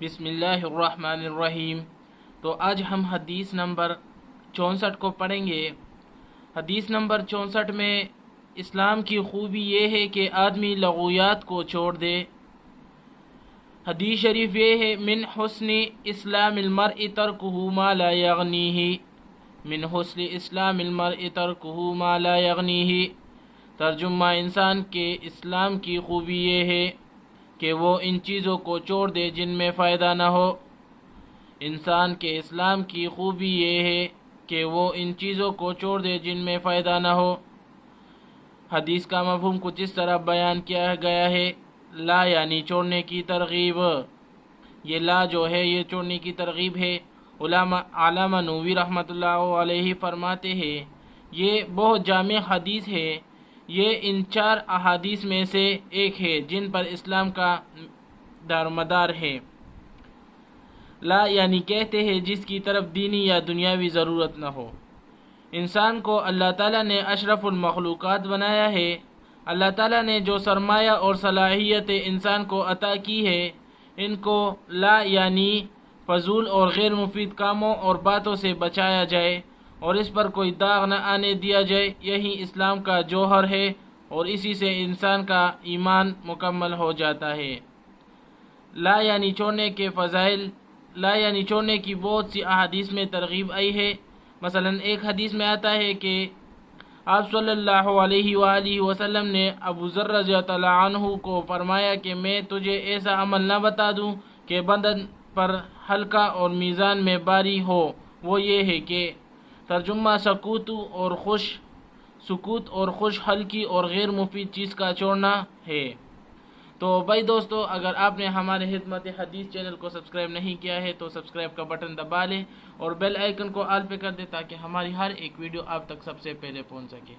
بسم اللہ الرحمن الرحیم۔ تو آج ہم حدیث نمبر چونسٹھ کو پڑھیں گے۔ حدیث نمبر چونسٹھ میں اسلام کی خوبی یہ ہے کہ آدمی لغویات کو چھوڑ دے۔ حدیث شریف یہ ہے، من حسن اسلام المرء ترکہ ما لا یغنیہ۔ من حسن اسلام المرء ترکہ ما لا یغنیہ۔ ترجمہ انسان کے اسلام کی خوبی یہ ہے۔ کہ وہ ان چیزوں کو چھوڑ دے جن میں فائدہ نہ ہو۔ انسان کے اسلام کی خوبی یہ ہے کہ وہ ان چیزوں کو چھوڑ دے جن میں فائدہ نہ ہو۔ حدیث کا مفہوم کچھ اس طرح بیان کیا گیا ہے، لا یعنی چھوڑنے کی ترغیب۔ یہ لا جو ہے، یہ چھوڑنے کی ترغیب ہے۔ علامہ علامہ نووی رحمۃ اللہ علیہ فرماتے ہیں، یہ بہت جامع حدیث ہے۔ یہ ان چار احادیث میں سے ایک ہے جن پر اسلام کا دار مدار ہے۔ لا یعنی کہتے ہیں جس کی طرف دینی یا دنیاوی ضرورت نہ ہو۔ انسان کو اللہ تعالیٰ نے اشرف المخلوقات بنایا ہے۔ اللہ تعالیٰ نے جو سرمایہ اور صلاحیت انسان کو عطا کی ہے ان کو لا یعنی فضول اور غیر مفید کاموں اور باتوں سے بچایا جائے۔ اور اس پر کوئی داغ نہ آنے دیا جائے، یہی اسلام کا جوہر ہے اور اسی سے انسان کا ایمان مکمل ہو جاتا ہے۔ لا یعنی چھوڑنے کے فضائل، لا یعنی چھوڑنے کی بہت سی احادیث میں ترغیب آئی ہے۔ مثلا ایک حدیث میں آتا ہے کہ آپ صلی اللہ علیہ وآلہ وسلم نے ابو ذر رضی اللہ عنہ کو فرمایا کہ میں تجھے ایسا عمل نہ بتا دوں کہ بدن پر ہلکا اور میزان میں باری ہو۔ وہ یہ ہے کہ ترجمہ سکوت اور خوش، سکوت اور خوش ہلکی اور غیر مفید چیز کا چھوڑنا ہے۔ تو بھائی دوستو، اگر آپ نے ہمارے خدمت حدیث چینل کو سبسکرائب نہیں کیا ہے، تو سبسکرائب کا بٹن دبا لیں اور بیل آئیکن کو آل پہ کر دیں تاکہ ہماری ہر ایک ویڈیو آپ تک سب سے پہلے پہنچ سکے۔